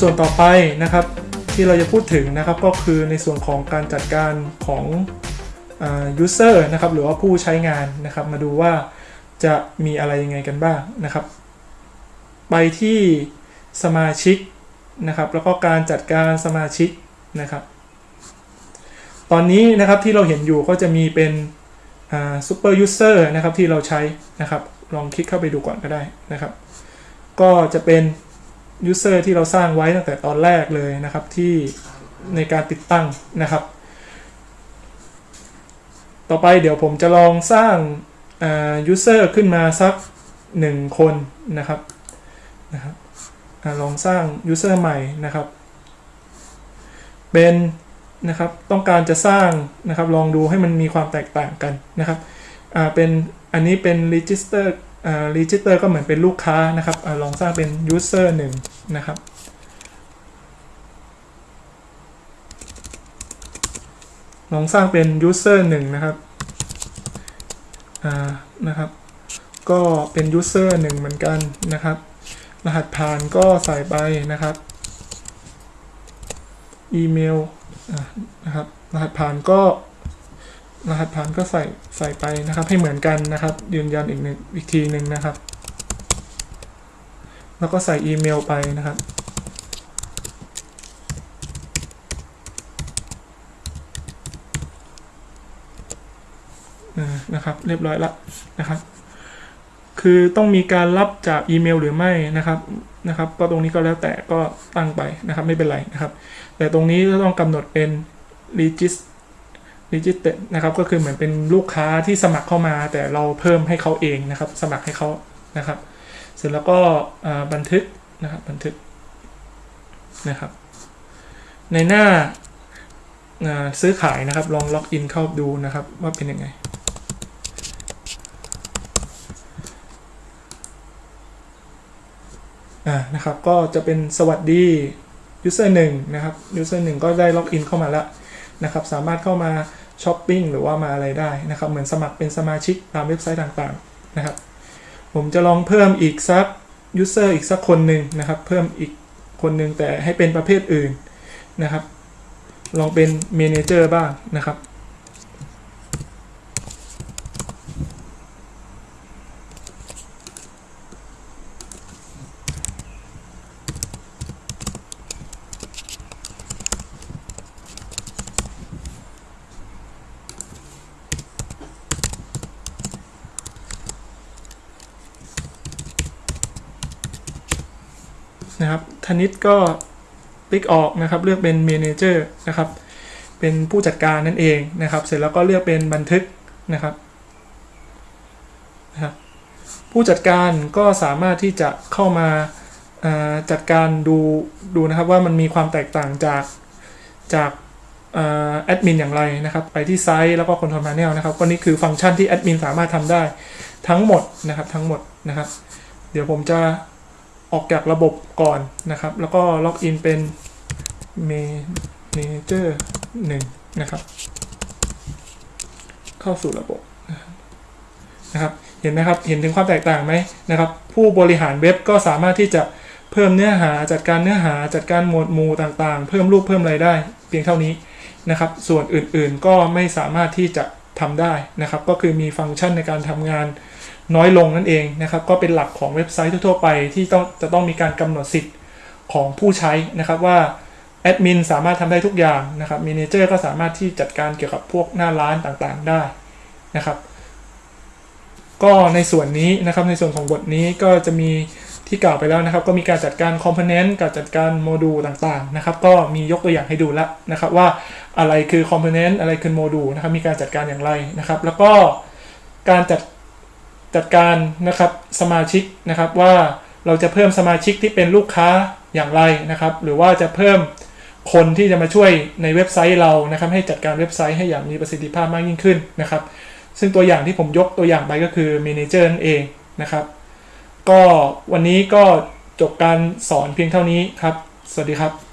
ส่วนต่อไปนะครับที่เราจะพูดถึงนะครับก็คือในส่วนของการจัดการของอ user นะครับหรือว่าผู้ใช้งานนะครับ มาดูว่าจะมีอะไรยังไงกันบ้างนะครับ ไปที่สมาชิกนะครับ แล้วก็การจัดการสมาชิกนะครับ ตอนนี้นะครับที่เราเห็นอยู่ก็จะมีเป็น super user นะครับที่เราใช้นะครับ ลองคลิกเข้าไปดูก่อนก็ได้นะครับ ก็จะเป็น user ที่เราสร้างไว้ตั้งแต่ตอนแรกเลยนะครับที่ในการติดตั้งนะครับ ต่อไปเดี๋ยวผมจะลองสร้างอ่า user ขึ้นมาสักหนึ่งคนนะครับนะครับอลองสร้าง user ใหม่นะครับ เป็นนะครับต้องการจะสร้างนะครับลองดูให้มันมีความแตกต่างกันนะครับเป็นอันนี้เป็น register อ่า register ก็เหมือนเป็นลูกค้านะครับอลองสร้างเป็น user หนึ่งนะครับ ลองสร้างเป็น user หนึ่งนะครับนะครับ ก็เป็น user หนึ่งเหมือนกันนะครับ รหัสผ่านก็ใส่ไปนะครับ อีเมลนะครับ รหัสผ่านก็ รหัสผ่านก็ใส่ใส่ไปนะครับ ให้เหมือนกันนะครับ ยืนยันอีกหนึ่งอีกทีหนึ่งนะครับ แล้วก็ใส่อีเมลไปนะครับอ่านะครับ เรียบร้อยละนะครับ คือต้องมีการรับจากอีเมลหรือไม่นะครับนะครับ ก็ตรงนี้ก็แล้วแต่ก็ตั้งไปนะครับ ไม่เป็นไรนะครับ แต่ตรงนี้ก็ต้องกำหนดเป็น regis register นะครับก็คือเหมือนเป็นลูกค้าที่สมัครเข้ามา แต่เราเพิ่มให้เขาเองนะครับ สมัครให้เขานะครับ เสร็จแล้วก็บันทึกนะครับบันทึกนะครับ ในหน้าซื้อขายนะครับ ลองล็อกอินเข้าดูนะครับ ว่าเป็นยังไงนะครับก็จะเป็นสวัสดี user 1 นะครับ user 1 ก็ได้ login เข้ามาแล้วนะครับ สามารถเข้ามา ช้อปปิ้งหรือว่ามาอะไรได้นะครับ เหมือนสมัครเป็นสมาชิกตามเว็บไซต์ต่างๆนะครับ ผมจะลองเพิ่มอีกสัก user อีกสักคนหนึ่งนะครับ เพิ่มอีกคนหนึ่งแต่ให้เป็นประเภทอื่นนะครับ ลองเป็น manager บ้างนะครับ ธนิตก็คลิกออกนะครับ เลือกเป็น Manager นะครับ เป็นผู้จัดการนั่นเองนะครับ เสร็จแล้วก็เลือกเป็นบันทึกนะครับนะครับ ผู้จัดการก็สามารถที่จะเข้ามาาจัดการดูดูนะครับว่ามันมีความแตกต่างจากจากแอดมินอย่างไรนะครับ ไปที่ไซต์แล้วก็ Control Panel นะครับก็นี่คือฟังก์ชันที่แอดมินสามารถทำได้ทั้งหมดนะครับทั้งหมดนะครับ เดี๋ยวผมจะ ออกจากระบบก่อนนะครับ แล้วก็ล็อกอินเป็น Manager 1นะครับ เข้าสู่ระบบนะครับ เห็นไหมครับ เห็นถึงความแตกต่างไหมนะครับ ผู้บริหารเว็บก็สามารถที่จะเพิ่มเนื้อหาจัดการเนื้อหาจัดการหมวดหมู่ต่างๆ เพิ่มรูปเพิ่มอะไรได้ เพียงเท่านี้นะครับ ส่วนอื่นๆก็ไม่สามารถที่จะทำได้นะครับ ก็คือมีฟังก์ชันในการทำงาน น้อยลงนั่นเองนะครับก็เป็นหลักของเว็บไซต์ทั่วๆไปที่ต้องจะต้องมีการกำหนดสิทธิ์ของผู้ใช้นะครับว่าแอดมินสามารถทำได้ทุกอย่างนะครับ manager ก็สามารถที่จัดการเกี่ยวกับพวกหน้าร้านต่างๆได้นะครับ ก็ในส่วนนี้นะครับในส่วนของบทนี้ก็จะมีที่กล่าวไปแล้วนะครับ ก็มีการจัดการ component การจัดการโมดูลต่างๆนะครับ ก็มียกตัวอย่างให้ดูแล้วนะครับว่าอะไรคือคอมโพเนนต์อะไรคือโมดูลนะครับมีการจัดการอย่างไรนะครับ แล้วก็การจัด จัดการนะครับสมาชิกนะครับว่าเราจะเพิ่มสมาชิกที่เป็นลูกค้าอย่างไรนะครับ หรือว่าจะเพิ่มคนที่จะมาช่วยในเว็บไซต์เรานะครับ ให้จัดการเว็บไซต์ให้อย่างมีประสิทธิภาพมากยิ่งขึ้นนะครับ ซึ่งตัวอย่างที่ผมยกตัวอย่างไปก็คือ Manager นั่นเองนะครับ ก็วันนี้ก็จบการสอนเพียงเท่านี้ครับ สวัสดีครับ